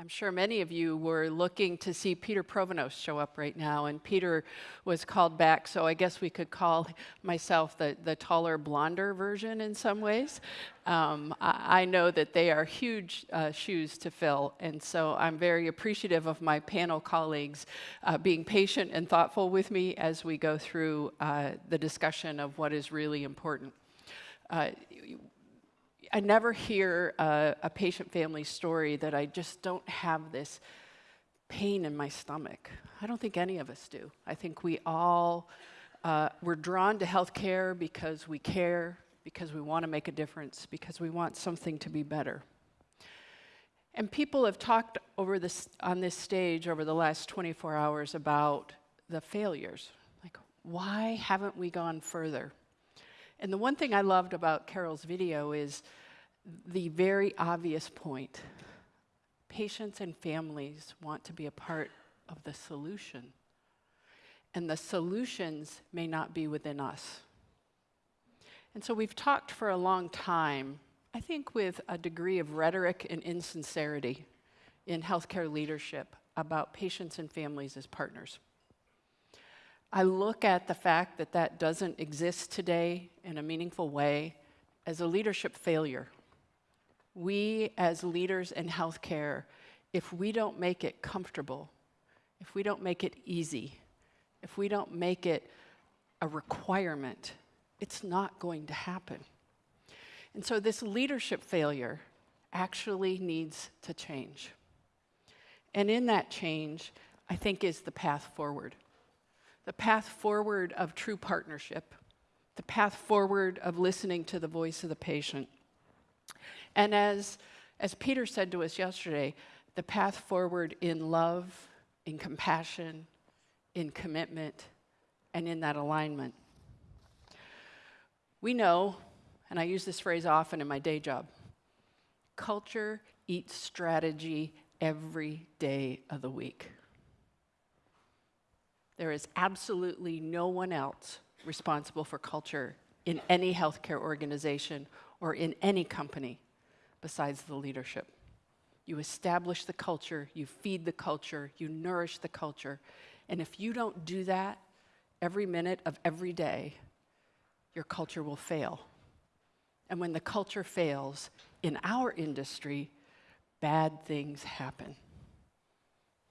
I'm sure many of you were looking to see Peter Pronovost show up right now, and Peter was called back, so I guess we could call myself the, the taller, blonder version in some ways. Um, I, I, know that they are huge uh, shoes to fill, and so I'm very appreciative of my panel colleagues uh, being patient and thoughtful with me as we go through uh, the discussion of what is really important. Uh, I never hear a, a patient family story that I just don't have this pain in my stomach. I don't think any of us do. I think we all, uh, we're drawn to healthcare because we care, because we want to make a difference, because we want something to be better. And people have talked over this, on this stage over the last 24 hours about the failures. Like, why haven't we gone further? And the one thing I loved about Carol's video is the very obvious point. Patients and families want to be a part of the solution. And the solutions may not be within us. And so we've talked for a long time, I think with a degree of rhetoric and insincerity in healthcare leadership about patients and families as partners. I look at the fact that that doesn't exist today in a meaningful way as a leadership failure we as leaders in healthcare, if we don't make it comfortable, if we don't make it easy, if we don't make it a requirement, it's not going to happen. And so this leadership failure actually needs to change. And in that change, I think is the path forward. The path forward of true partnership, the path forward of listening to the voice of the patient, and as, as Peter said to us yesterday, the path forward in love, in compassion, in commitment, and in that alignment. We know, and I use this phrase often in my day job culture eats strategy every day of the week. There is absolutely no one else responsible for culture in any healthcare organization or in any company besides the leadership. You establish the culture, you feed the culture, you nourish the culture. And if you don't do that every minute of every day, your culture will fail. And when the culture fails in our industry, bad things happen.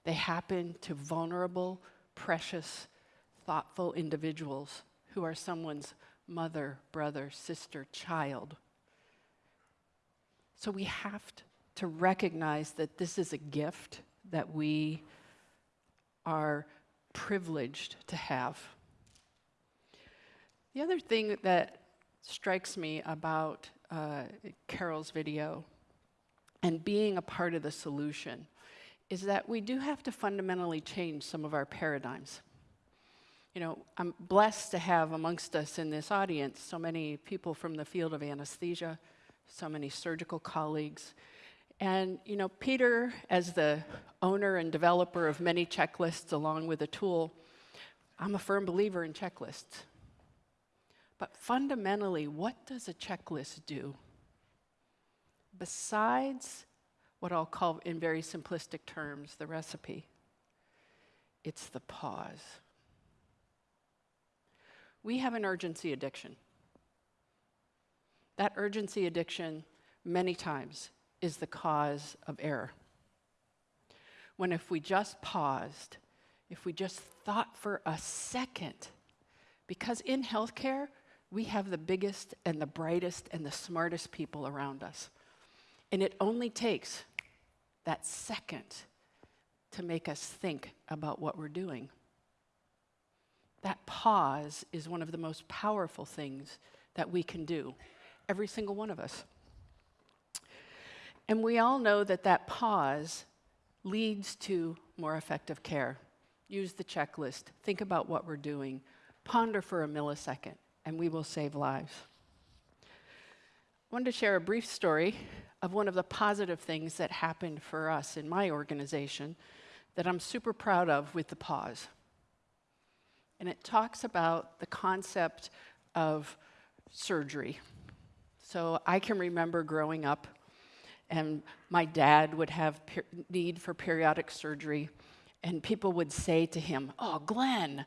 They happen to vulnerable, precious, thoughtful individuals who are someone's mother, brother, sister, child. So we have to recognize that this is a gift that we are privileged to have. The other thing that strikes me about uh, Carol's video and being a part of the solution is that we do have to fundamentally change some of our paradigms. You know, I'm blessed to have amongst us in this audience so many people from the field of anesthesia, so many surgical colleagues. And, you know, Peter, as the owner and developer of many checklists along with Atul, I'm a firm believer in checklists. But fundamentally, what does a checklist do? Besides what I'll call, in very simplistic terms, the recipe, it's the pause. We have an urgency addiction. That urgency addiction, many times, is the cause of error. When if we just paused, if we just thought for a second, because in healthcare, we have the biggest and the brightest and the smartest people around us. And it only takes that second to make us think about what we're doing. That pause is one of the most powerful things that we can do every single one of us. And we all know that that pause leads to more effective care. Use the checklist, think about what we're doing, ponder for a millisecond, and we will save lives. I wanted to share a brief story of one of the positive things that happened for us in my organization that I'm super proud of with the pause. And it talks about the concept of surgery. So I can remember growing up and my dad would have need for periodic surgery, and people would say to him, Oh, Glenn,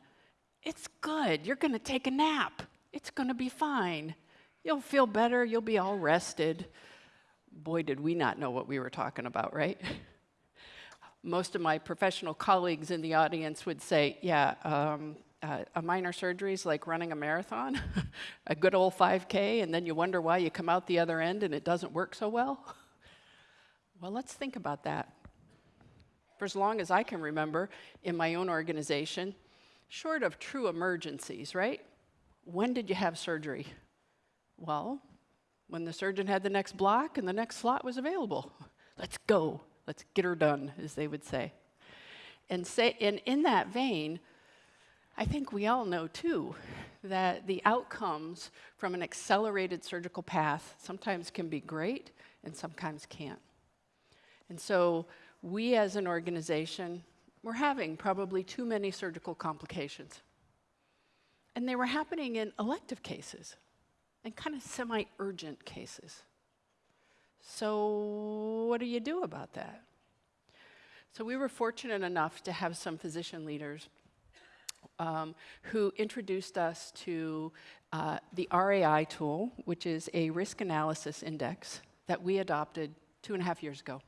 it's good. You're going to take a nap. It's going to be fine. You'll feel better. You'll be all rested. Boy, did we not know what we were talking about, right? Most of my professional colleagues in the audience would say, Yeah, um, uh, a minor surgery is like running a marathon, a good old 5K, and then you wonder why you come out the other end and it doesn't work so well. Well, let's think about that. For as long as I can remember in my own organization, short of true emergencies, right? When did you have surgery? Well, when the surgeon had the next block and the next slot was available. Let's go. Let's get her done, as they would say. And, say, and in that vein, I think we all know too that the outcomes from an accelerated surgical path sometimes can be great and sometimes can't. And so we as an organization were having probably too many surgical complications. And they were happening in elective cases and kind of semi urgent cases. So, what do you do about that? So, we were fortunate enough to have some physician leaders um, who introduced us to uh, the RAI tool, which is a risk analysis index that we adopted two and a half years ago.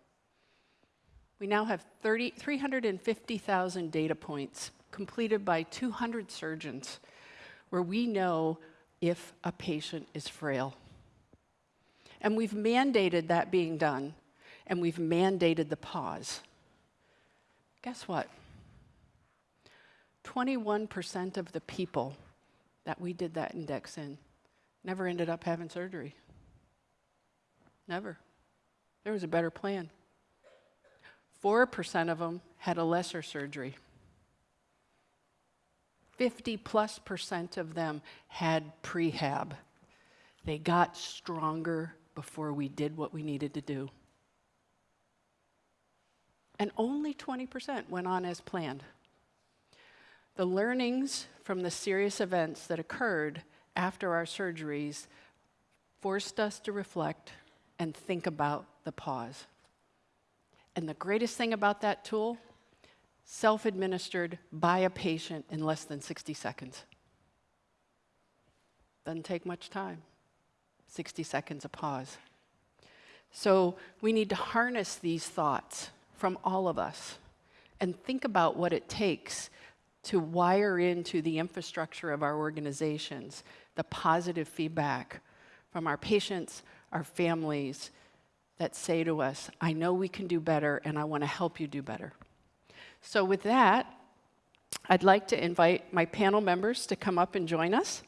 We now have 30, 350,000 data points completed by 200 surgeons where we know if a patient is frail. And we've mandated that being done, and we've mandated the pause. Guess what? 21% of the people that we did that index in never ended up having surgery. Never. There was a better plan. 4% of them had a lesser surgery. 50 plus percent of them had prehab. They got stronger before we did what we needed to do. And only 20% went on as planned. The learnings from the serious events that occurred after our surgeries forced us to reflect and think about the pause. And the greatest thing about that tool, self administered by a patient in less than 60 seconds. Doesn't take much time. 60 seconds a pause. So we need to harness these thoughts from all of us and think about what it takes to wire into the infrastructure of our organizations the positive feedback from our patients, our families that say to us, I know we can do better and I want to help you do better. So, with that, I'd like to invite my panel members to come up and join us.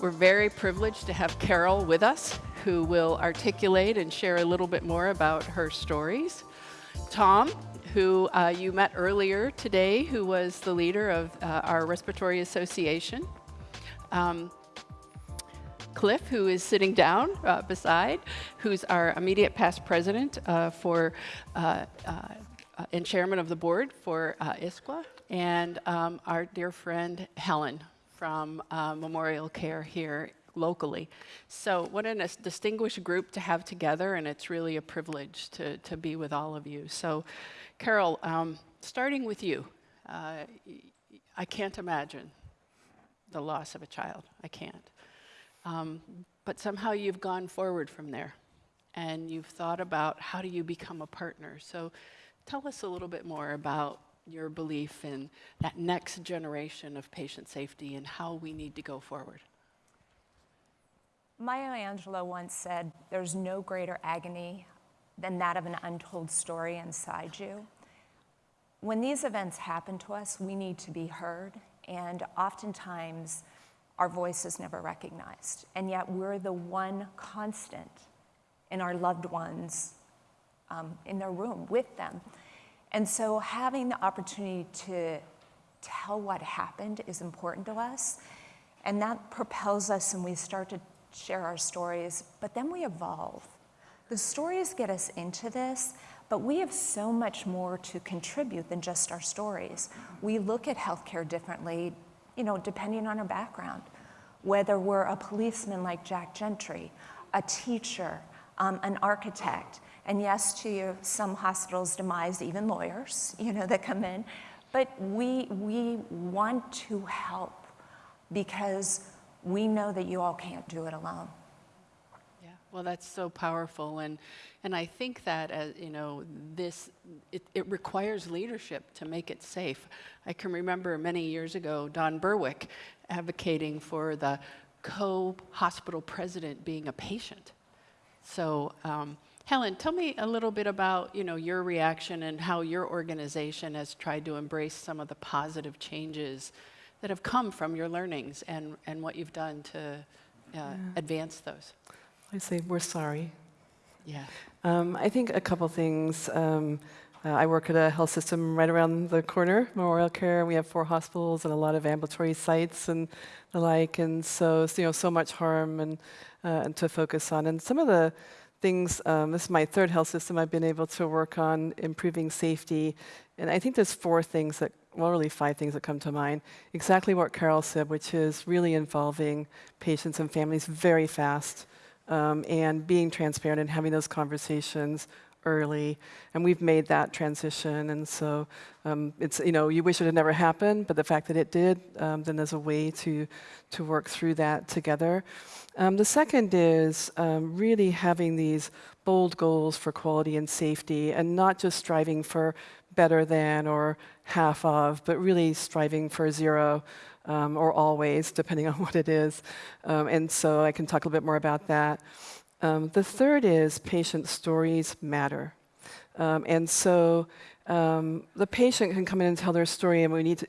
We're very privileged to have Carol with us, who will articulate and share a little bit more about her stories. Tom, who uh, you met earlier today, who was the leader of uh, our Respiratory Association. Um, Cliff, who is sitting down uh, beside, who's our immediate past president uh, for uh, uh, and chairman of the board for ISQua, and um, our dear friend Helen, from uh, Memorial Care here locally. So what a distinguished group to have together, and it's really a privilege to, to be with all of you. So Carol, um, starting with you, uh, I can't imagine the loss of a child. I can't. Um, but somehow you've gone forward from there, and you've thought about how do you become a partner. So tell us a little bit more about your belief in that next generation of patient safety and how we need to go forward. Maya Angelou once said, There's no greater agony than that of an untold story inside you. When these events happen to us, we need to be heard, and oftentimes our voice is never recognized. And yet we're the one constant in our loved ones um, in their room with them. And so having the opportunity to tell what happened is important to us. And that propels us and we start to share our stories, but then we evolve. The stories get us into this, But we have so much more to contribute than just our stories. We look at healthcare differently, you know, depending on our background. Whether we're a policeman like Jack Gentry, a teacher, um, an architect, and yes, to some hospitals demise even lawyers, you know, that come in. But we, we want to help because we know that you all can't do it alone. Yeah, well, that's so powerful, and and I think that as you know, this it, it requires leadership to make it safe. I can remember many years ago Don Berwick advocating for the co-hospital president being a patient. So. Um, Helen, tell me a little bit about you know your reaction and how your organization has tried to embrace some of the positive changes that have come from your learnings and, and what you've done to uh, yeah. advance those. I say we're sorry. Yeah. Um, I think a couple things. Um, uh, I work at a health system right around the corner, Memorial Care. We have four hospitals and a lot of ambulatory sites and the like, and so you know so much harm and, uh, and to focus on. And some of the things, um, this is my third health system I've been able to work on improving safety. And I think there's four things that, well, really five things that come to mind. Exactly what Carol said, which is really involving patients and families very fast um, and being transparent and having those conversations early, and we've made that transition. And so um, it's you know you wish it had never happened, but the fact that it did, um, then there's a way to to work through that together. Um, the second is um, really having these bold goals for quality and safety, and not just striving for better than or half of, but really striving for zero. Um, or always, depending on what it is. Um, and so I can talk a little bit more about that. Um, the third is patient stories matter. Um, and so um, the patient can come in and tell their story, and we need to,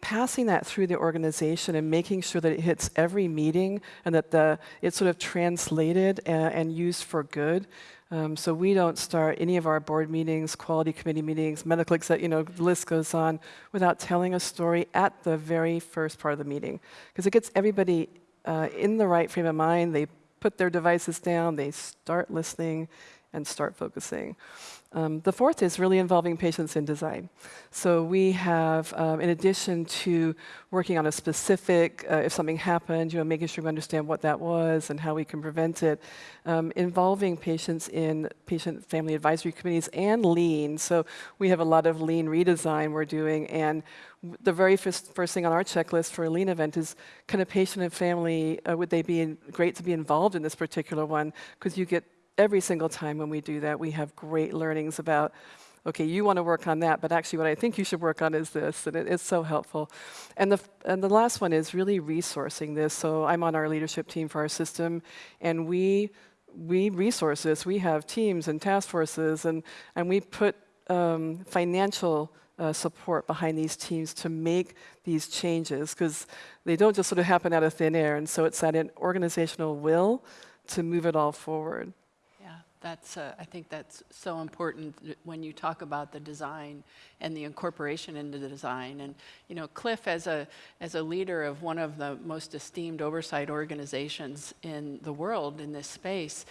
passing that through the organization and making sure that it hits every meeting and that the, it's sort of translated and, and used for good. Um, so we don't start any of our board meetings, quality committee meetings, medical you know, the list goes on, without telling a story at the very first part of the meeting. Because it gets everybody uh, in the right frame of mind. They put their devices down, they start listening and start focusing. Um, the fourth is really involving patients in design. So we have, um, in addition to working on a specific, uh, if something happened, you know, making sure we understand what that was and how we can prevent it, um, involving patients in patient family advisory committees and lean. So we have a lot of lean redesign we're doing, and the very first, first thing on our checklist for a lean event is, can a patient and family, uh, would they be in, great to be involved in this particular one? Because you get every single time when we do that, we have great learnings about, okay, you want to work on that, but actually what I think you should work on is this, and it, it's so helpful. And the, and the last one is really resourcing this. So I'm on our leadership team for our system, and we, we resource this. We have teams and task forces, and, and we put um, financial uh, support behind these teams to make these changes, because they don't just sort of happen out of thin air, and so it's that organizational will to move it all forward. That's, uh, I think that's so important when you talk about the design and the incorporation into the design. And, you know, Cliff, as a, as a leader of one of the most esteemed oversight organizations in the world in this space,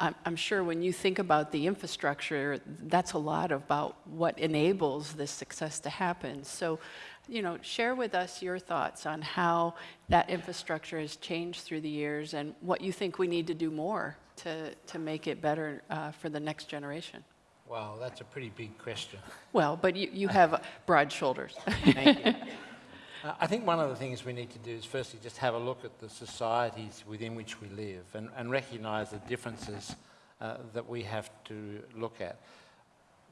I'm, I'm sure when you think about the infrastructure, that's a lot about what enables this success to happen. So, you know, share with us your thoughts on how that infrastructure has changed through the years and what you think we need to do more to, to make it better uh, for the next generation? Wow, that's a pretty big question. Well, but you, you have broad shoulders. Thank you. Uh, I think one of the things we need to do is firstly just have a look at the societies within which we live and, and recognise the differences uh, that we have to look at.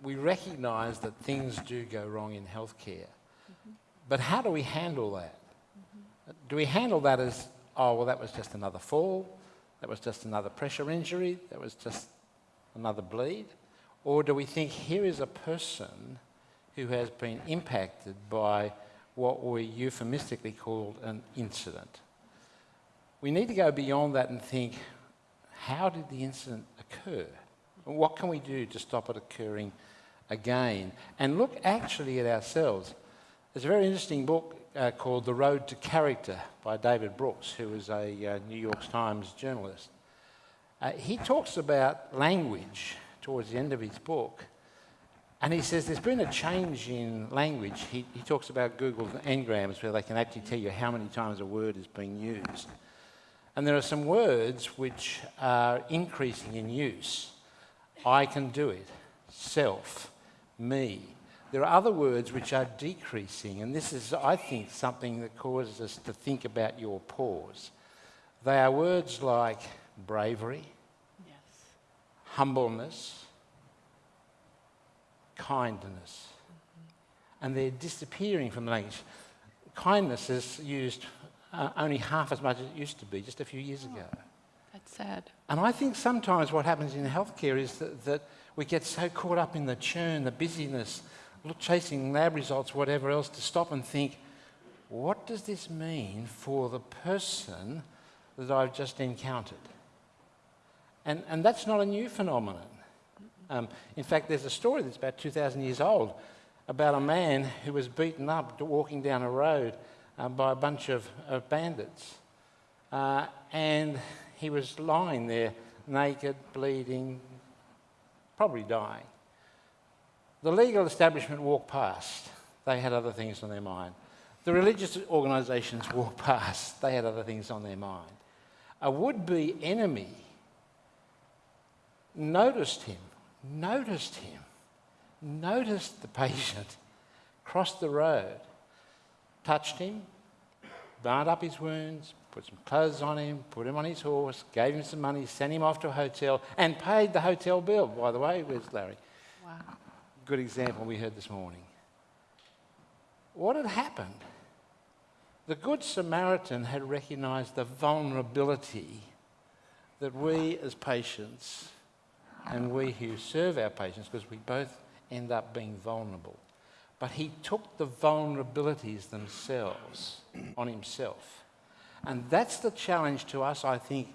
We recognise that things do go wrong in healthcare, mm -hmm. but how do we handle that? Mm -hmm. Do we handle that as, oh, well, that was just another fall? That was just another pressure injury, that was just another bleed? Or do we think here is a person who has been impacted by what we euphemistically called an incident? We need to go beyond that and think, how did the incident occur? What can we do to stop it occurring again? And look actually at ourselves. There's a very interesting book uh, called The Road to Character by David Brooks, who is a uh, New York Times journalist. Uh, he talks about language towards the end of his book And he says there's been a change in language. He, he talks about Google Ngrams where they can actually tell you how many times a word is being used. And there are some words which are increasing in use. I can do it, self, me. There are other words which are decreasing, and this is, I think, something that causes us to think about your pause. They are words like bravery, Yes. humbleness, kindness. And they're disappearing from the language. Kindness is used uh, only half as much as it used to be just a few years ago. That's sad. And I think sometimes what happens in healthcare is that, that we get so caught up in the churn, the busyness, chasing lab results, whatever else, to stop and think, what does this mean for the person that I've just encountered? And, and that's not a new phenomenon. Um, in fact, there's a story that's about 2,000 years old about a man who was beaten up walking down a road uh, by a bunch of, of bandits. Uh, and he was lying there, naked, bleeding, probably dying. The legal establishment walked past. They had other things on their mind. The religious organisations walked past. They had other things on their mind. A would be enemy noticed him, noticed him, noticed the patient, crossed the road, touched him, bound up his wounds, put some clothes on him, put him on his horse, gave him some money, sent him off to a hotel, and paid the hotel bill, by the way. Where's Larry? Wow. Good example we heard this morning. What had happened? The Good Samaritan had recognized the vulnerability that we as patients and we who serve our patients, because we both end up being vulnerable. But he took the vulnerabilities themselves on himself. And that's the challenge to us, I think,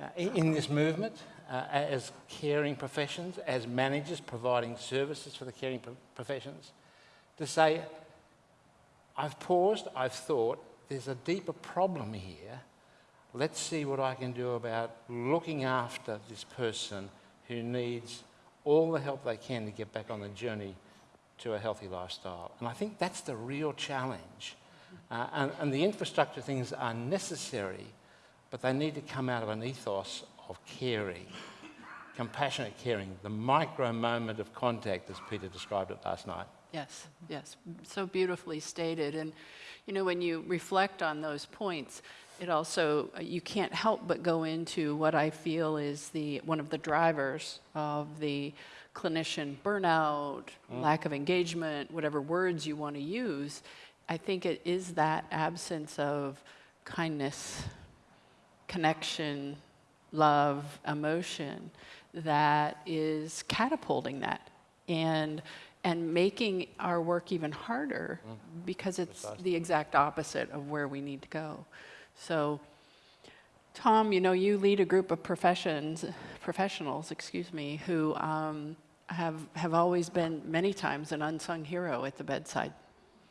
uh, in, in this movement, uh, as caring professions, as managers providing services for the caring pro- professions, to say, I've paused, I've thought, there's a deeper problem here. Let's see what I can do about looking after this person who needs all the help they can to get back on the journey to a healthy lifestyle. And I think that's the real challenge. Uh, and, and the infrastructure things are necessary, but they need to come out of an ethos of caring, compassionate caring, the micro moment of contact, as Peter described it last night. Yes, yes, so beautifully stated. And, you know, when you reflect on those points, it also, uh, you can't help but go into what I feel is the, one of the drivers of the clinician burnout, lack of engagement, whatever words you want to use. I think it is that absence of kindness, connection, love, emotion that is catapulting that and and making our work even harder because it's Precisely. the exact opposite of where we need to go. So Tom, you know, you lead a group of professions, professionals, excuse me, who um, have have always been many times an unsung hero at the bedside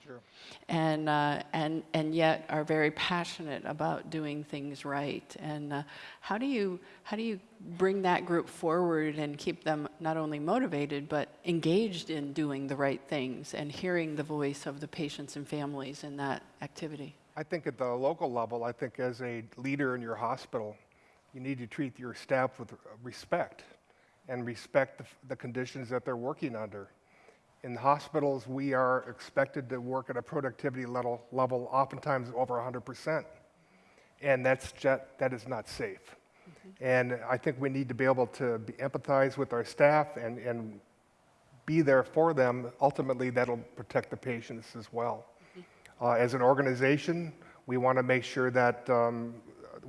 Sure. and uh, and and yet are very passionate about doing things right. And uh, how do you how do you bring that group forward and keep them not only motivated but engaged in doing the right things and hearing the voice of the patients and families in that activity? I think at the local level, I think as a leader in your hospital, you need to treat your staff with respect and respect the, the conditions that they're working under. In hospitals, we are expected to work at a productivity level, level oftentimes over 100%. And that's just, that is not safe. And I think we need to be able to be, empathize with our staff and, and be there for them. Ultimately, that'll protect the patients as well. Uh, as an organization, we want to make sure that um,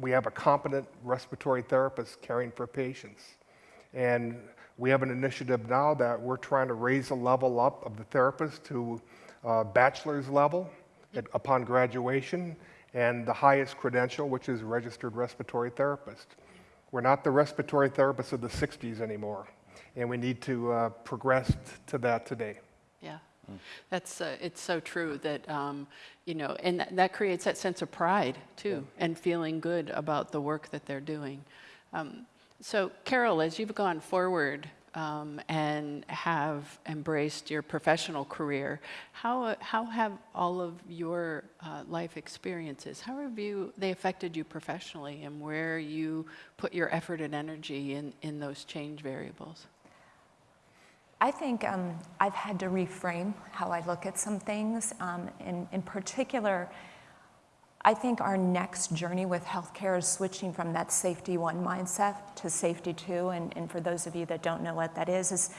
we have a competent respiratory therapist caring for patients. And we have an initiative now that we're trying to raise the level up of the therapist to uh, bachelor's level at, upon graduation and the highest credential, which is registered respiratory therapist. We're not the respiratory therapists of the 60s anymore, and we need to uh, progress to that today. Yeah, that's uh, it's so true that um, you know, and that, that creates that sense of pride too, and feeling good about the work that they're doing. Um, so, Carol, as you've gone forward um, and have embraced your professional career. How, how have all of your uh, life experiences, how have you, they affected you professionally and where you put your effort and energy in, in those change variables? I think um, I've had to reframe how I look at some things. Um, in, in particular, I think our next journey with healthcare is switching from that safety one mindset to safety two. And, and for those of you that don't know what that is, is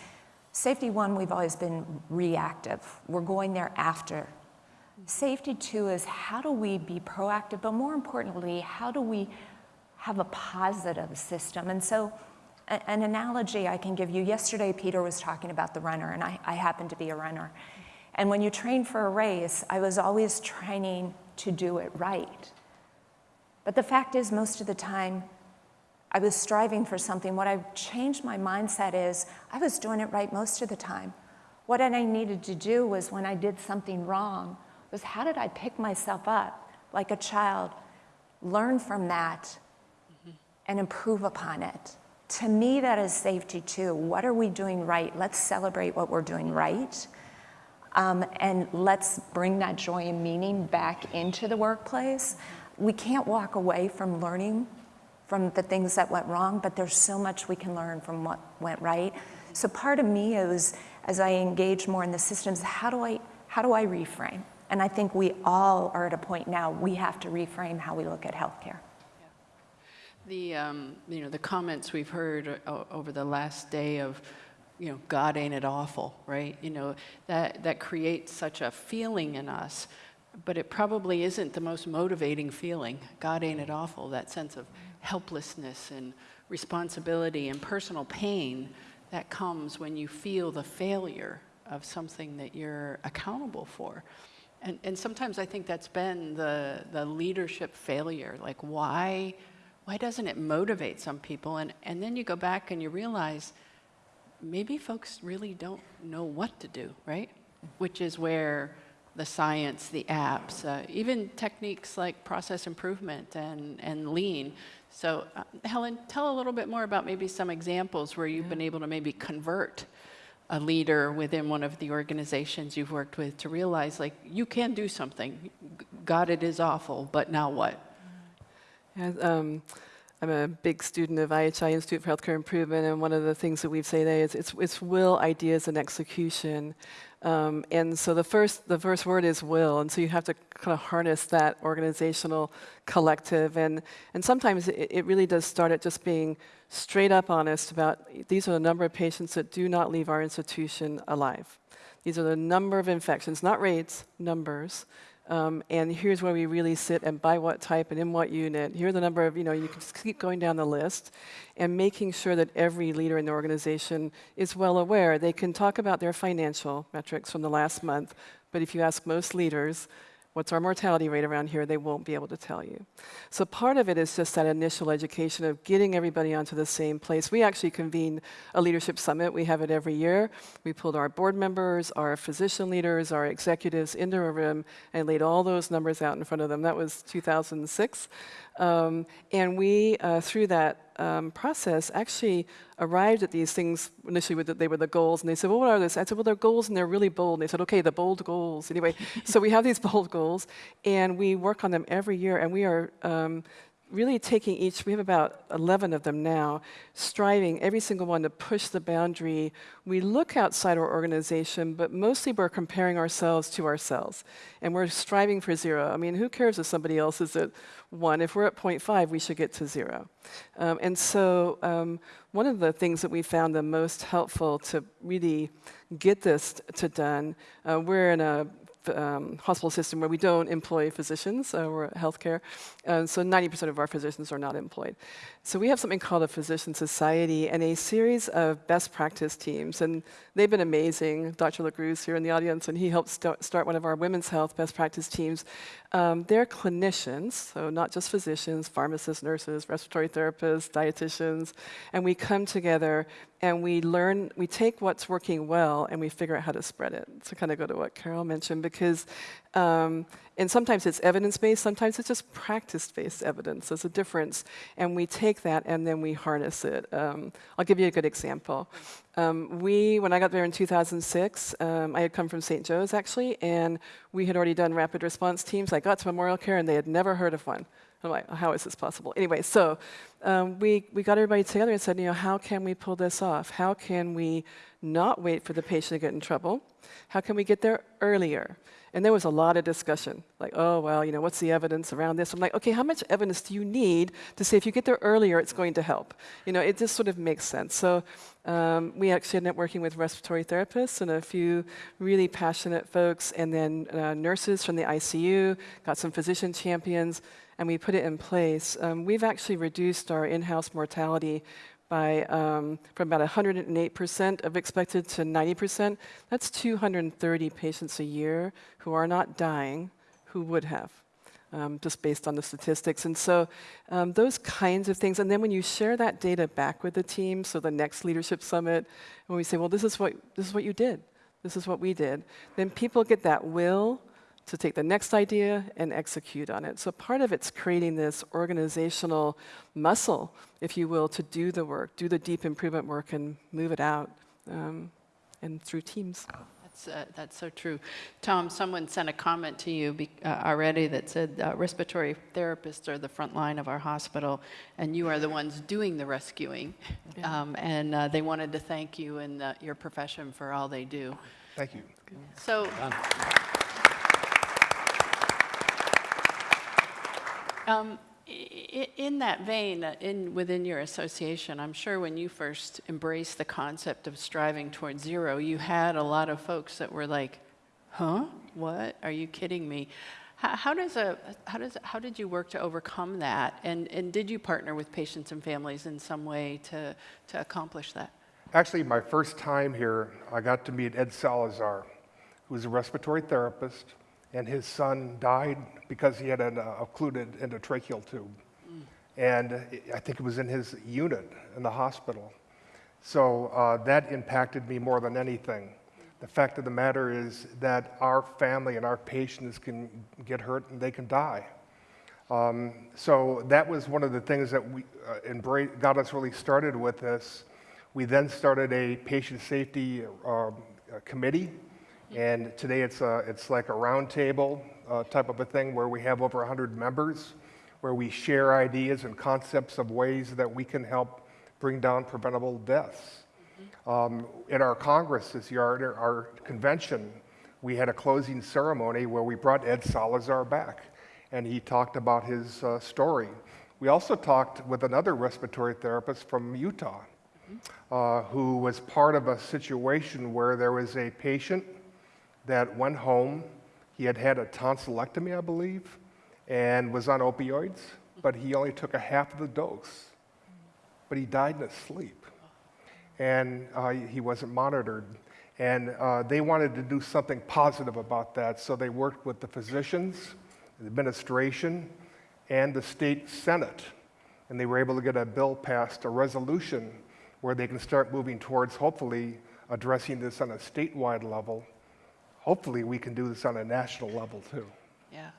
safety one, we've always been reactive. We're going there after. Safety two is how do we be proactive, but more importantly, how do we have a positive system? And so, an analogy I can give you yesterday, Peter was talking about the runner, and I, I happen to be a runner. And when you train for a race, I was always training to do it right. But the fact is, most of the time, I was striving for something. What I've changed my mindset is I was doing it right most of the time. What I needed to do was when I did something wrong, was how did I pick myself up like a child, learn from that, mm-hmm. and improve upon it. To me, that is safety two. What are we doing right? Let's celebrate what we're doing right. Um, and let's bring that joy and meaning back into the workplace. We can't walk away from learning from the things that went wrong, but there's so much we can learn from what went right. So part of me is, as I engage more in the systems, how do I, how do I reframe? And I think we all are at a point now, we have to reframe how we look at healthcare. The, um, you know, the comments we've heard over the last day of, you know, God ain't it awful, right? You know, that, that creates such a feeling in us, but it probably isn't the most motivating feeling. God ain't it awful, that sense of helplessness and responsibility and personal pain that comes when you feel the failure of something that you're accountable for. And, and sometimes I think that's been the, the leadership failure. Like, why, why doesn't it motivate some people? And, and then you go back and you realize maybe folks really don't know what to do, right? Which is where the science, the apps, uh, even techniques like process improvement and, and lean. So, uh, Helen, tell a little bit more about maybe some examples where you've been able to maybe convert a leader within one of the organizations you've worked with to realize like you can do something. God, it is awful, but now what? Yeah, um, I'm a big student of IHI Institute for Healthcare Improvement, and one of the things that we say there is it's, it's will, ideas, and execution. Um, and so the first, the first word is will, and so you have to kind of harness that organizational collective. And, and sometimes it, it really does start at just being straight up honest about these are the number of patients that do not leave our institution alive. These are the number of infections, not rates, numbers. Um, and here's where we really sit and by what type and in what unit. Here are the number of, you know, you can just keep going down the list and making sure that every leader in the organization is well aware. They can talk about their financial metrics from the last month, but if you ask most leaders, what's our mortality rate around here, they won't be able to tell you. So part of it is just that initial education of getting everybody onto the same place. We actually convene a leadership summit. We have it every year. We pulled our board members, our physician leaders, our executives into a room and laid all those numbers out in front of them. That was 2006. Um, and we, uh, through that um, process, actually arrived at these things. Initially, with the, they were the goals, and they said, "Well, what are those?" I said, "Well, they're goals, and they're really bold." And they said, "Okay, the bold goals." Anyway, so we have these bold goals, and we work on them every year, and we are. Um, really taking each, we have about 11 of them now, striving every single one to push the boundary. We look outside our organization, but mostly we're comparing ourselves to ourselves. And we're striving for zero. I mean, who cares if somebody else is at one? If we're at 0.5, we should get to zero. Um, and so, um, one of the things that we found the most helpful to really get this to done, uh, we're in a um, hospital system where we don't employ physicians, uh, we're healthcare, uh, so 90% of our physicians are not employed. So we have something called a physician society and a series of best practice teams, and they've been amazing. Dr. LaCruz here in the audience, and he helped st- start one of our women's health best practice teams. Um, they're clinicians, so not just physicians, pharmacists, nurses, respiratory therapists, dietitians, and we come together and we learn, we take what's working well and we figure out how to spread it. To kind of go to what Carol mentioned, because Um, and sometimes it's evidence based, sometimes it's just practice based evidence. There's a difference. And we take that and then we harness it. Um, I'll give you a good example. Um, we, when I got there in 2006, um, I had come from St. Joe's actually, and we had already done rapid response teams. I got to Memorial Care and they had never heard of one. I'm like, how is this possible? Anyway, so um, we, we got everybody together and said, you know, how can we pull this off? How can we not wait for the patient to get in trouble? How can we get there earlier? And there was a lot of discussion, like, oh, well, you know, what's the evidence around this? I'm like, okay, how much evidence do you need to say if you get there earlier, it's going to help? You know, it just sort of makes sense. So um, we actually ended up working with respiratory therapists and a few really passionate folks, and then uh, nurses from the ICU, got some physician champions, and we put it in place. Um, we've actually reduced our in-house mortality by um, from about 108% of expected to 90%. That's 230 patients a year who are not dying who would have. Um, just based on the statistics. And so um, those kinds of things. And then when you share that data back with the team, so the next leadership summit, when we say, well, this is what, this is what you did, this is what we did, then people get that will to take the next idea and execute on it. So part of it's creating this organizational muscle, if you will, to do the work, do the deep improvement work and move it out um, and through teams. That's, uh, that's so true. Tom, someone sent a comment to you be, uh, already that said uh, respiratory therapists are the front line of our hospital, and you are the ones doing the rescuing. Um, and uh, they wanted to thank you and uh, your profession for all they do. Thank you. So, um, in that vein, uh, in, within your association, I'm sure when you first embraced the concept of striving towards zero, you had a lot of folks that were like, huh? What? Are you kidding me? How, how does a, how does, how did you work to overcome that? And, and did you partner with patients and families in some way to, to accomplish that? Actually, my first time here, I got to meet Ed Salazar, who's a respiratory therapist, and his son died because he had an uh, occluded endotracheal tube. And I think it was in his unit in the hospital. So uh, that impacted me more than anything. The fact of the matter is that our family and our patients can get hurt and they can die. Um, so that was one of the things that we uh, got us really started with this. We then started a patient safety um, uh, committee, and today it's a, it's like a roundtable uh, type of a thing where we have over 100 members, where we share ideas and concepts of ways that we can help bring down preventable deaths. Um, in our Congress this year, our, our convention, we had a closing ceremony where we brought Ed Salazar back, and he talked about his uh, story. We also talked with another respiratory therapist from Utah, uh, who was part of a situation where there was a patient that went home. He had had a tonsillectomy, I believe, and was on opioids, but he only took a half of the dose. But he died in his sleep and uh, he wasn't monitored. And uh, they wanted to do something positive about that, so they worked with the physicians, the administration, and the state senate. And they were able to get a bill passed, a resolution, where they can start moving towards hopefully addressing this on a statewide level. Hopefully, we can do this on a national level too. Yeah,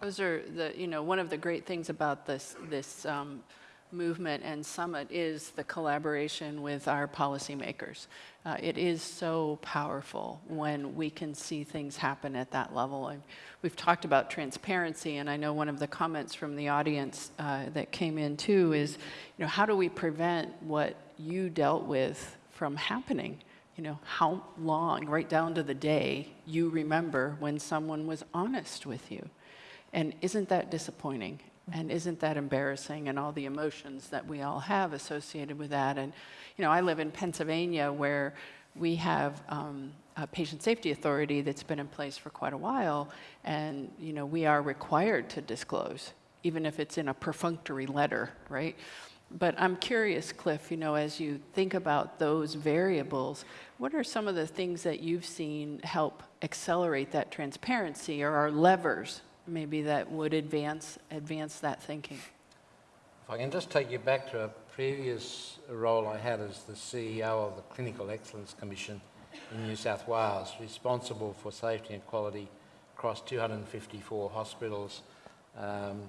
those are the you know one of the great things about this this um, movement and summit is the collaboration with our policymakers. Uh, it is so powerful when we can see things happen at that level. And we've talked about transparency, and I know one of the comments from the audience uh, that came in too is, you know, how do we prevent what you dealt with from happening? You know, how long, right down to the day, you remember when someone was honest with you. And isn't that disappointing? And isn't that embarrassing and all the emotions that we all have associated with that? And, you know, I live in Pennsylvania where we have um, a patient safety authority that's been in place for quite a while. And, you know, we are required to disclose, even if it's in a perfunctory letter, right? But I'm curious, Cliff, you know, as you think about those variables, what are some of the things that you've seen help accelerate that transparency or are levers maybe that would advance, advance that thinking? If I can just take you back to a previous role I had as the CEO of the Clinical Excellence Commission in New South Wales, responsible for safety and quality across 254 hospitals, um,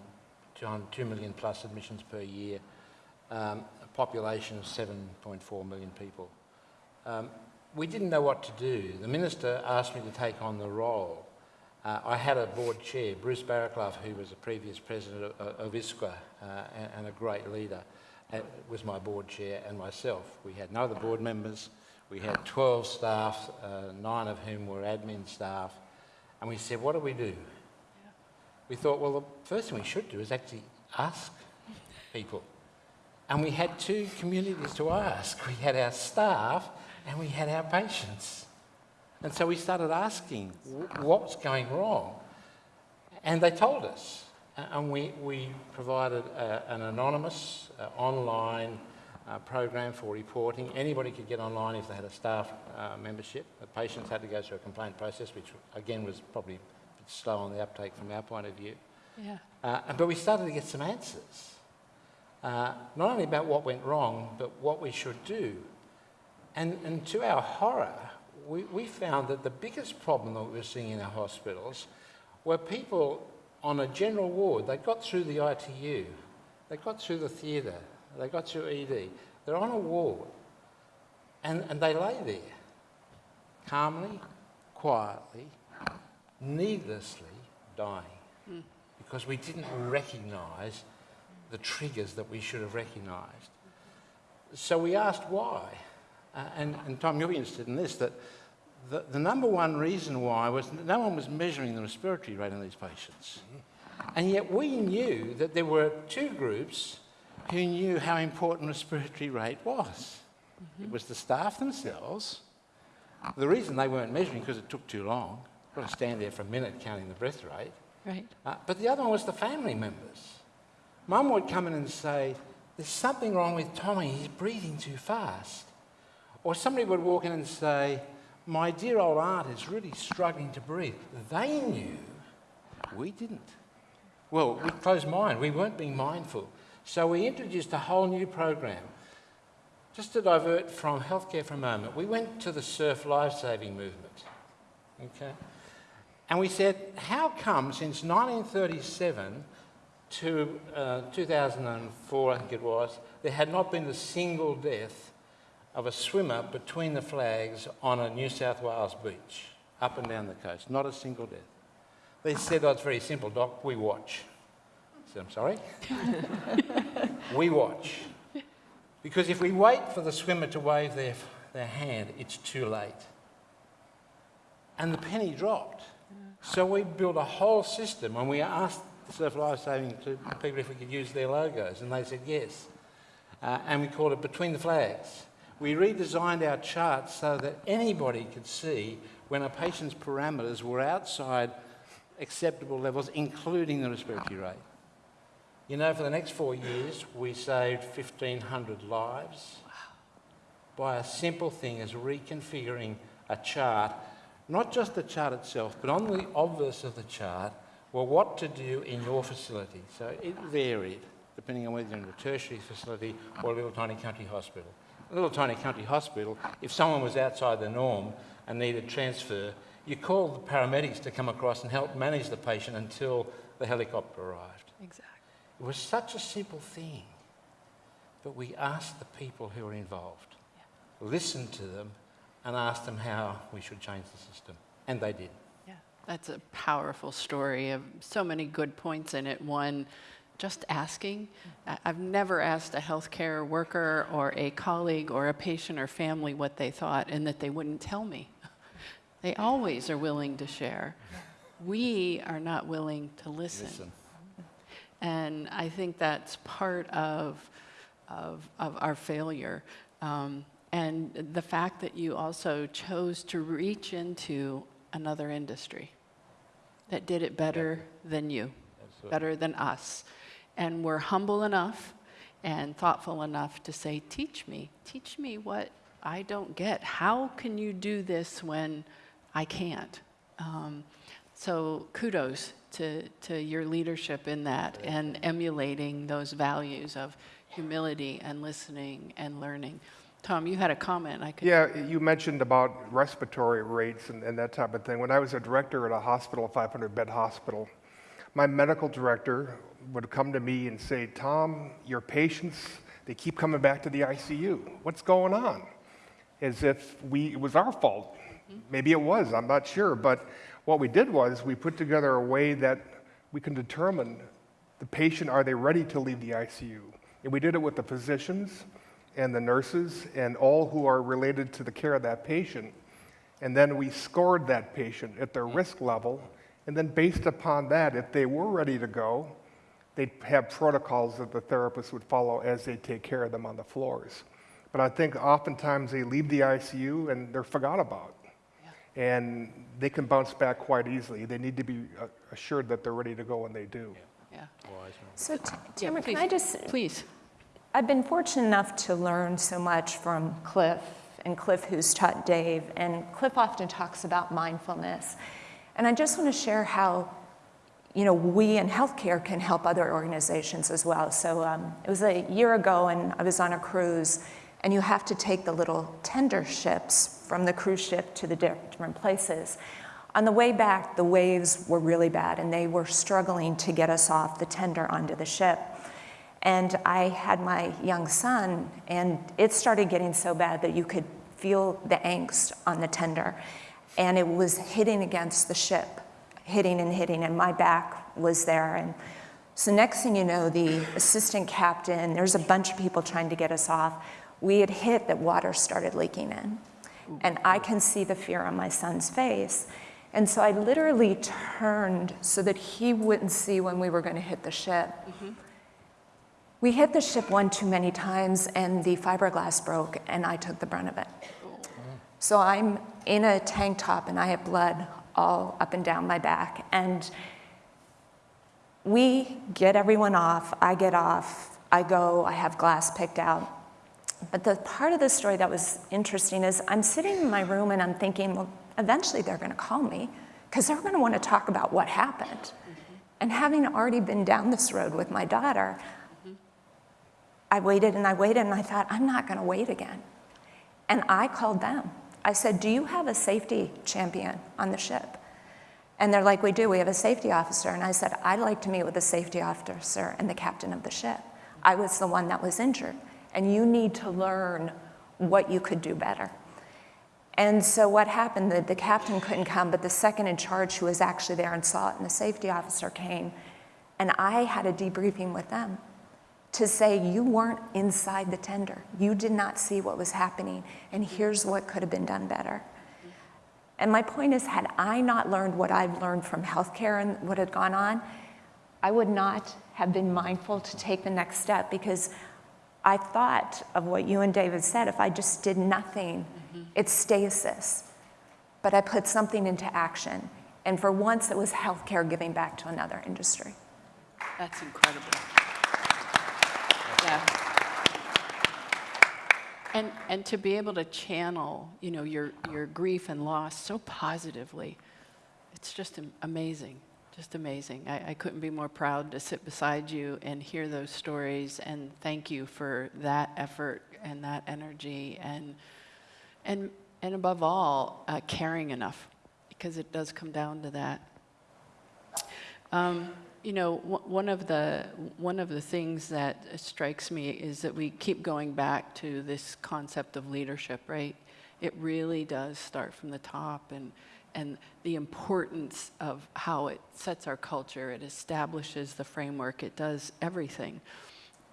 200 2 million plus admissions per year, um, a population of 7.4 million people. Um, we didn't know what to do. The minister asked me to take on the role. Uh, I had a board chair, Bruce Barraclough, who was a previous president of, of ISQua uh, and, and, a great leader, uh, was my board chair, and myself. We had no other board members. We had 12 staff, uh, nine of whom were admin staff. And we said, what do we do? We thought, well, the first thing we should do is actually ask people. And we had two communities to ask. We had our staff and we had our patients. And so we started asking what's going wrong. And they told us. And we, we provided a, an anonymous uh, online uh, program for reporting. Anybody could get online if they had a staff uh, membership. The patients had to go through a complaint process, which again was probably a bit slow on the uptake from our point of view. Yeah. Uh, but we started to get some answers. Uh, not only about what went wrong, but what we should do. And, and to our horror, we, we found that the biggest problem that we were seeing in our hospitals were people on a general ward. They got through the ITU, they got through the theatre, they got through ED. They're on a ward, and, and they lay there, calmly, quietly, needlessly dying, mm. because we didn't recognise the triggers that we should have recognised. So we asked why. Uh, and, and Tom, you'll be interested in this, that the, the number one reason why was no one was measuring the respiratory rate in these patients. And yet we knew that there were two groups who knew how important respiratory rate was. Mm -hmm. It was the staff themselves. The reason they weren't measuring because it took too long. You've Got to stand there for a minute counting the breath rate. Right. Uh, but the other one was the family members. Mum would come in and say, "There's something wrong with Tommy. He's breathing too fast." Or somebody would walk in and say, My dear old aunt is really struggling to breathe. They knew, we didn't. Well, we closed mind, we weren't being mindful. So we introduced a whole new program. Just to divert from healthcare for a moment, we went to the surf lifesaving movement. Okay? And we said, how come since 1937 to uh, 2004, I think it was, there had not been a single death of a swimmer between the flags on a New South Wales beach, up and down the coast, not a single death. They said, oh, it's very simple, Doc, we watch. I said, I'm sorry? we watch. Because if we wait for the swimmer to wave their, their hand, it's too late. And the penny dropped. So we built a whole system and we asked Surf Life Saving people if we could use their logos, and they said yes. Uh, and we called it Between the Flags we redesigned our charts so that anybody could see when a patient's parameters were outside acceptable levels, including the respiratory rate. You know, for the next four years, we saved 1,500 lives by a simple thing as reconfiguring a chart, not just the chart itself, but on the obverse of the chart, well, what to do in your facility. So it varied, depending on whether you're in a tertiary facility or a little tiny country hospital a little tiny country hospital, if someone was outside the norm and needed transfer, you called the paramedics to come across and help manage the patient until the helicopter arrived. Exactly. It was such a simple thing, but we asked the people who were involved, yeah. listened to them, and asked them how we should change the system, and they did. Yeah, that's a powerful story of so many good points in it. One, just asking. I've never asked a healthcare worker or a colleague or a patient or family what they thought and that they wouldn't tell me. They always are willing to share. We are not willing to listen. listen. And I think that's part of, of, of our failure. Um, and the fact that you also chose to reach into another industry that did it better than you, Absolutely. better than us and we're humble enough and thoughtful enough to say, Teach me, teach me what I don't get. How can you do this when I can't? Um, so, kudos to, to your leadership in that and emulating those values of humility and listening and learning. Tom, you had a comment. I could. Yeah, you mentioned about respiratory rates and, and that type of thing. When I was a director at a hospital, a 500 bed hospital, my medical director would come to me and say, Tom, your patients, they keep coming back to the ICU. What's going on? As if we, it was our fault. Mm-hmm. Maybe it was, I'm not sure. But what we did was we put together a way that we can determine the patient, are they ready to leave the ICU? And we did it with the physicians and the nurses and all who are related to the care of that patient. And then we scored that patient at their mm-hmm. risk level. And then based upon that, if they were ready to go, they'd have protocols that the therapist would follow as they take care of them on the floors. But I think oftentimes they leave the ICU and they're forgot about. And they can bounce back quite easily. They need to be uh, assured that they're ready to go when they do. Yeah. So, T- Yeah, can. I just, Please. I've been fortunate enough to learn so much from Cliff, and Cliff, who's taught Dave. And Cliff often talks about mindfulness. And I just want to share how, you know, we in healthcare can help other organizations as well. So um, it was a year ago, and I was on a cruise, and you have to take the little tender ships from the cruise ship to the different places. On the way back, the waves were really bad, and they were struggling to get us off the tender onto the ship. And I had my young son, and it started getting so bad that you could feel the angst on the tender. And it was hitting against the ship, hitting and hitting, and my back was there. And so, next thing you know, the assistant captain, there's a bunch of people trying to get us off. We had hit that water started leaking in. And I can see the fear on my son's face. And so I literally turned so that he wouldn't see when we were going to hit the ship. Mm-hmm. We hit the ship one too many times, and the fiberglass broke, and I took the brunt of it. So I'm in a tank top, and I have blood all up and down my back. And we get everyone off. I get off. I go. I have glass picked out. But the part of the story that was interesting is I'm sitting in my room and I'm thinking, well, eventually they're going to call me because they're going to want to talk about what happened. Mm-hmm. And having already been down this road with my daughter, mm-hmm. I waited and I waited and I thought, I'm not going to wait again. And I called them. I said, Do you have a safety champion on the ship? And they're like, We do. We have a safety officer. And I said, I'd like to meet with the safety officer and the captain of the ship. I was the one that was injured. And you need to learn what you could do better. And so what happened, the, the captain couldn't come, but the second in charge who was actually there and saw it, and the safety officer came. And I had a debriefing with them to say, you weren't inside the tender. You did not see what was happening, and here's what could have been done better. And my point is, had I not learned what I've learned from healthcare and what had gone on, I would not have been mindful to take the next step because I thought of what you and David said. If I just did nothing, mm-hmm. it's stasis. But I put something into action. And for once, it was healthcare giving back to another industry. That's incredible. Yeah. And, and to be able to channel, you know, your, your grief and loss so positively, it's just amazing, just amazing. I, I couldn't be more proud to sit beside you and hear those stories, and thank you for that effort and that energy, and, and, and above all, uh, caring enough, because it does come down to that. Um, you know, one of the one of the things that strikes me is that we keep going back to this concept of leadership, right? It really does start from the top, and and the importance of how it sets our culture, it establishes the framework, it does everything,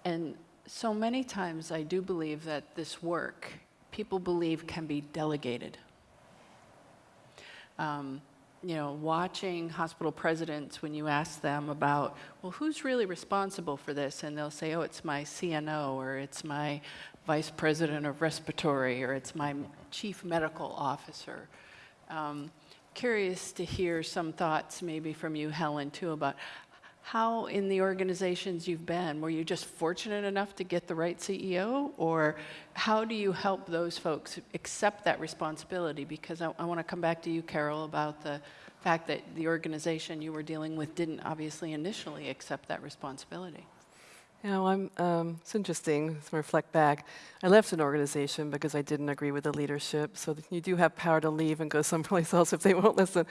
and so many times I do believe that this work people believe can be delegated. Um, you know, watching hospital presidents when you ask them about, well, who's really responsible for this? And they'll say, oh, it's my CNO, or it's my vice president of respiratory, or it's my chief medical officer. Um, curious to hear some thoughts maybe from you, Helen, too, about how in the organizations you've been, were you just fortunate enough to get the right CEO? Or how do you help those folks accept that responsibility? Because I, I want to come back to you, Carol, about the fact that the organization you were dealing with didn't obviously initially accept that responsibility. You know, I'm, um, it's interesting to reflect back. I left an organization because I didn't agree with the leadership. So you do have power to leave and go someplace else if they won't listen.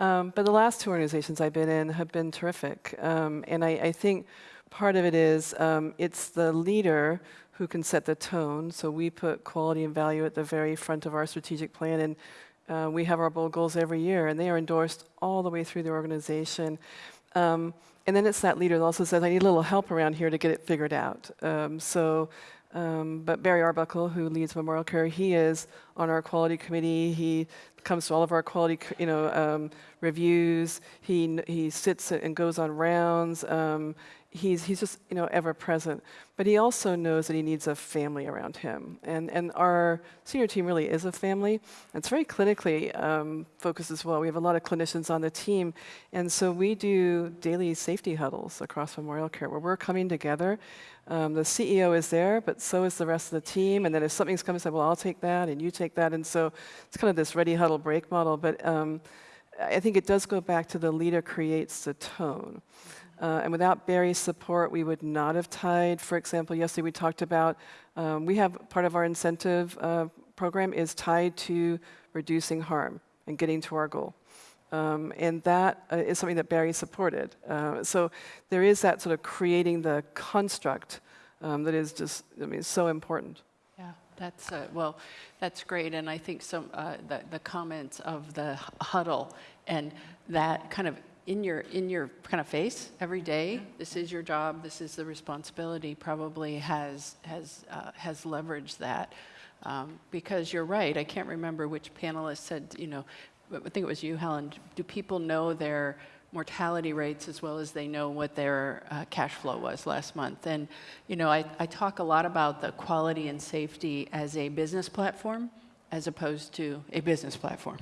Um, but the last two organizations I've been in have been terrific. Um, and I, I think part of it is um, it's the leader who can set the tone. So we put quality and value at the very front of our strategic plan. And uh, we have our bold goals every year, and they are endorsed all the way through the organization. Um, and then it's that leader that also says, I need a little help around here to get it figured out. Um, so, um, but Barry Arbuckle, who leads Memorial Care, he is on our quality committee. He comes to all of our quality, you know, um, reviews. He he sits and goes on rounds. Um, he's he's just you know ever present. But he also knows that he needs a family around him, and and our senior team really is a family. It's very clinically um, focused as well. We have a lot of clinicians on the team, and so we do daily safety huddles across Memorial Care where we're coming together. Um, the CEO is there, but so is the rest of the team. And then if something's coming, say, well, I'll take that, and you take that, and so it's kind of this ready huddle break model. But um, I think it does go back to the leader creates the tone. Uh, and without Barry's support, we would not have tied. For example, yesterday we talked about um, we have part of our incentive uh, program is tied to reducing harm and getting to our goal. Um, and that uh, is something that Barry supported. Uh, so there is that sort of creating the construct um, that is just, I mean, so important. That's, uh, well, that's great, and I think some, uh, the, the comments of the huddle and that kind of in your, in your kind of face every day, this is your job, this is the responsibility, probably has, has, uh, has leveraged that. Um, Because you're right, I can't remember which panelist said, you know, I think it was you, Helen, do people know their mortality rates as well as they know what their uh, cash flow was last month? And, you know, I, I talk a lot about the quality and safety as a business platform as opposed to a business platform.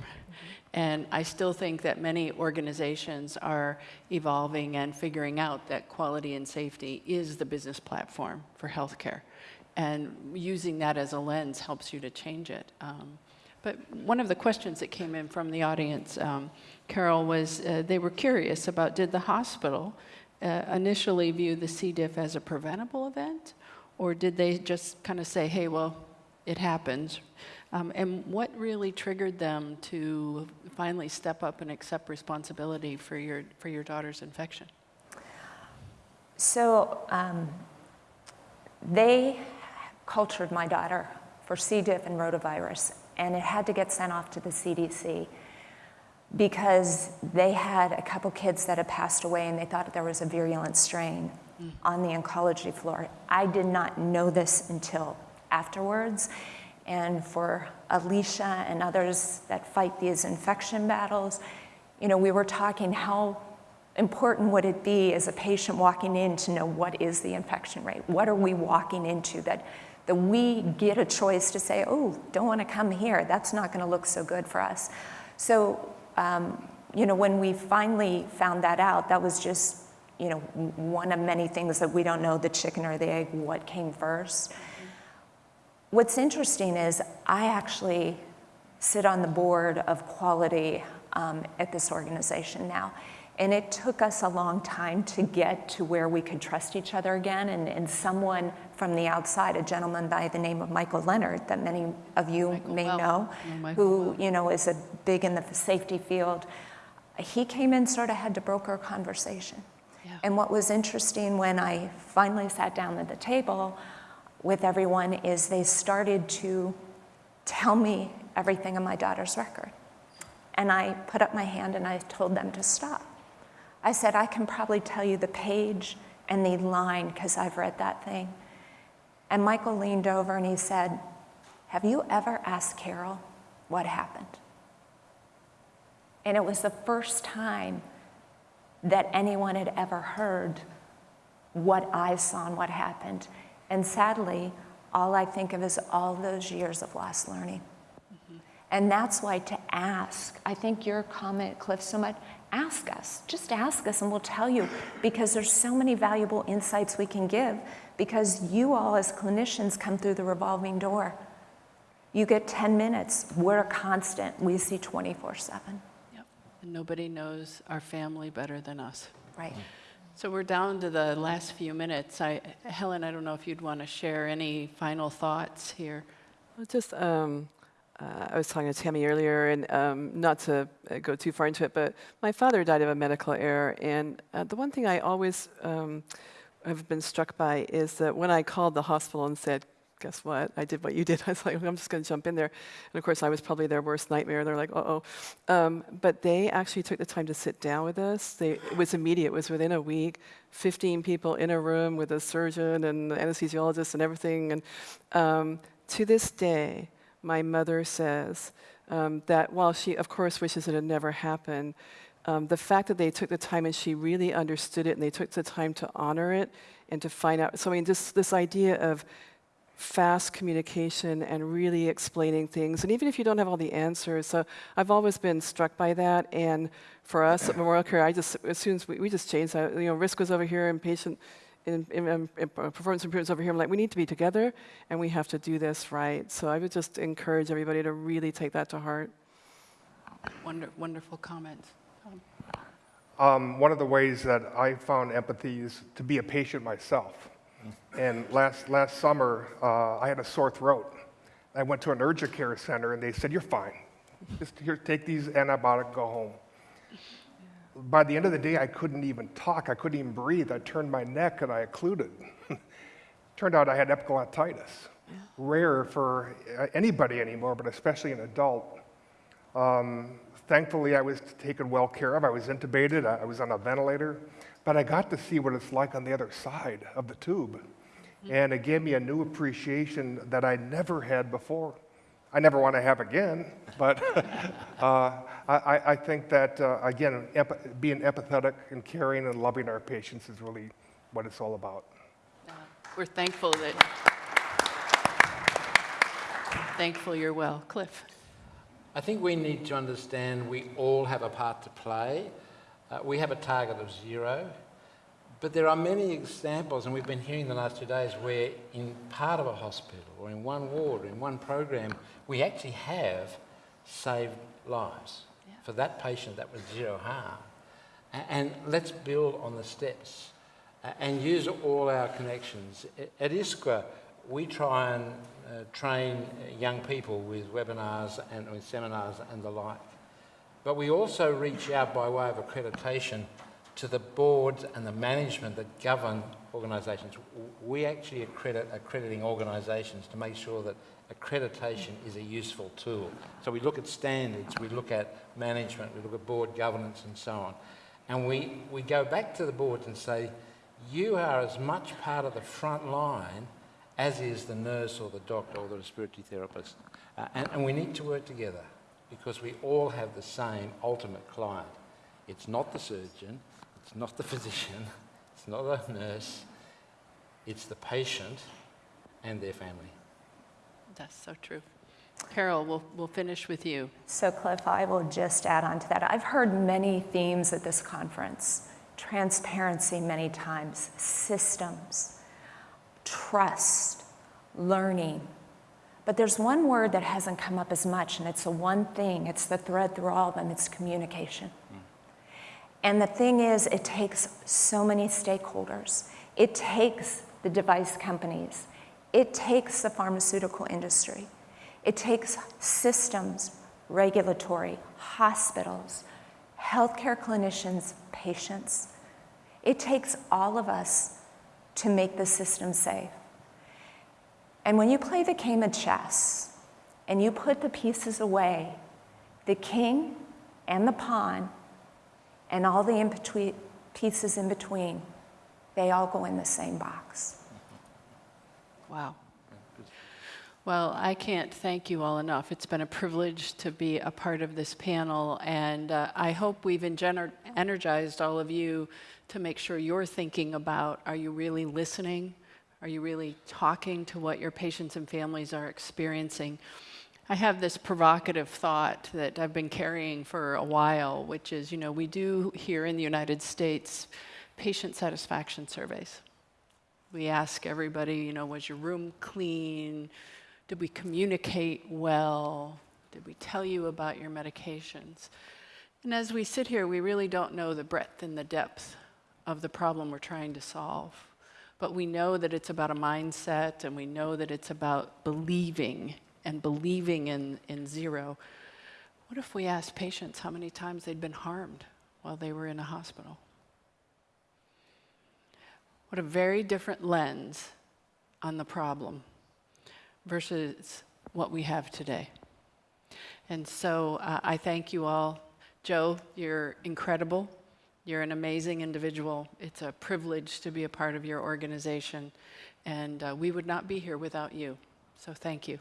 And I still think that many organizations are evolving and figuring out that quality and safety is the business platform for healthcare. And using that as a lens helps you to change it. Um, but one of the questions that came in from the audience, um, Carol, was uh, they were curious about did the hospital uh, initially view the C. diff as a preventable event, or did they just kind of say, hey, well, it happens? Um, and what really triggered them to finally step up and accept responsibility for your, for your daughter's infection? So um, they cultured my daughter for C. diff and rotavirus, and it had to get sent off to the CDC because they had a couple kids that had passed away and they thought there was a virulent strain hmm. on the oncology floor. I did not know this until afterwards. And for Alicia and others that fight these infection battles, you know, we were talking how important would it be as a patient walking in to know what is the infection rate? What are we walking into that, that we get a choice to say, oh, don't want to come here. That's not going to look so good for us. So, um, you know, when we finally found that out, that was just, you know, one of many things that we don't know, the chicken or the egg, what came first. What's interesting is I actually sit on the board of quality um, at this organization now. And it took us a long time to get to where we could trust each other again. And, and someone from the outside, a gentleman by the name of Michael Leonard, that many of you Michael may Well. know, Michael who Well. you know is a big in the safety field, he came in, sort of had to broker a conversation. Yeah. And what was interesting when I finally sat down at the table with everyone is they started to tell me everything on my daughter's record. And I put up my hand and I told them to stop. I said, I can probably tell you the page and the line because I've read that thing. And Michael leaned over and he said, Have you ever asked Carol what happened? And it was the first time that anyone had ever heard what I saw and what happened. And sadly, all I think of is all those years of lost learning. And that's why to ask, I think your comment, Cliff, so much, ask us. Just ask us and we'll tell you because there's so many valuable insights we can give because you all as clinicians come through the revolving door. You get 10 minutes. We're a constant. We see 24 7. Yep. And nobody knows our family better than us. Right. So we're down to the last few minutes. I, Helen, I don't know if you'd want to share any final thoughts here. Well, Just, um, uh, I was talking to Tammy earlier, and um, not to uh, go too far into it, but my father died of a medical error, and uh, the one thing I always um, have been struck by is that when I called the hospital and said, "Guess what? I did what you did," I was like, "I'm just going to jump in there," and of course, I was probably their worst nightmare. They're like, "Uh-oh," um, but they actually took the time to sit down with us. They, it was immediate. It was within a week. 15 people in a room with a surgeon and anesthesiologist and everything, and um, to this day, my mother says um, that while she, of course, wishes it had never happened, um, the fact that they took the time and she really understood it and they took the time to honor it and to find out. So, I mean, just this idea of fast communication and really explaining things. And even if you don't have all the answers, so I've always been struck by that. And for us at Memorial Care, I just, as soon as we, we just changed that, you know, risk was over here and patient in, in, in, in performance improvements over here. I'm like, we need to be together and we have to do this right. So I would just encourage everybody to really take that to heart. Wonder, wonderful comments. Um, Um, one of the ways that I found empathy is to be a patient myself. And last, last summer, uh, I had a sore throat. I went to an urgent care center and they said, You're fine. Just here, take these antibiotics, go home. By the end of the day, I couldn't even talk. I couldn't even breathe. I turned my neck and I occluded. Turned out I had epiglottitis. Rare for uh, anybody anymore, but especially an adult. Um, thankfully, I was taken well care of. I was intubated, I I was on a ventilator, but I got to see what it's like on the other side of the tube. And it gave me a new appreciation that I never had before. I never want to have again, but uh, I, I- I think that, uh, again, epi- being empathetic and caring and loving our patients is really what it's all about. We're thankful that, thankful you're well. Cliff? I think we need to understand we all have a part to play. Uh, we have a target of zero, but there are many examples, and we've been hearing the last two days, where in part of a hospital or in one ward or in one program, we actually have saved lives. For that patient, that was zero harm. And let's build on the steps and use all our connections. At ISQua, we try and uh, train uh, young people with webinars and with seminars and the like. But we also reach out by way of accreditation to the boards and the management that govern organisations. We actually accredit accrediting organisations to make sure that accreditation is a useful tool. So we look at standards, we look at management, we look at board governance and so on. And we, we go back to the boards and say, you are as much part of the front line as is the nurse or the doctor or the respiratory therapist. Uh, and, and we need to work together because we all have the same ultimate client. It's not the surgeon, it's not the physician, it's not the nurse, it's the patient and their family. That's so true. Carol, we'll, we'll finish with you. So, Cliff, I will just add on to that. I've heard many themes at this conference transparency many times, systems, trust, learning. But there's one word that hasn't come up as much, and it's the one thing, it's the thread through all of them, it's communication. And the thing is, it takes so many stakeholders. It takes the device companies, it takes the pharmaceutical industry, it takes systems, regulatory, hospitals, healthcare clinicians, patients. It takes all of us to make the system safe. And when you play the game of chess and you put the pieces away, the king and the pawn and all the in between, pieces in between, they all go in the same box. Wow. Well, I can't thank you all enough. It's been a privilege to be a part of this panel, and uh, I hope we've energized all of you to make sure you're thinking about are you really listening? Are you really talking to what your patients and families are experiencing? I have this provocative thought that I've been carrying for a while, which is you know, we do here in the United States patient satisfaction surveys. We ask everybody, you know, was your room clean? Did we communicate well? Did we tell you about your medications? And as we sit here, we really don't know the breadth and the depth of the problem we're trying to solve. But we know that it's about a mindset and we know that it's about believing and believing in, in zero. What if we asked patients how many times they'd been harmed while they were in a hospital? What a very different lens on the problem versus what we have today. And so uh, I thank you all. Joe, you're incredible. You're an amazing individual. It's a privilege to be a part of your organization. And uh, we would not be here without you. So thank you.